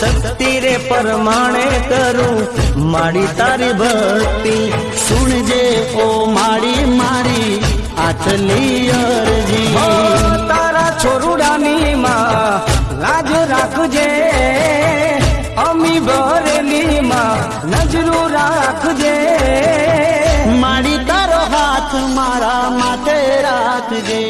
શક્તિ રે પરમાણે કરું. માડી તારી ભક્તિ સુણજે ઓ માડી મારી આટલી અરજી. તારા છોરુડાની માં લાજ રાખજે. અમી ભરેલી માં નજરું રાખજે. માડી તારો હાથ મારા માટે રાખજે.